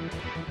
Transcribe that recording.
We'll be right back.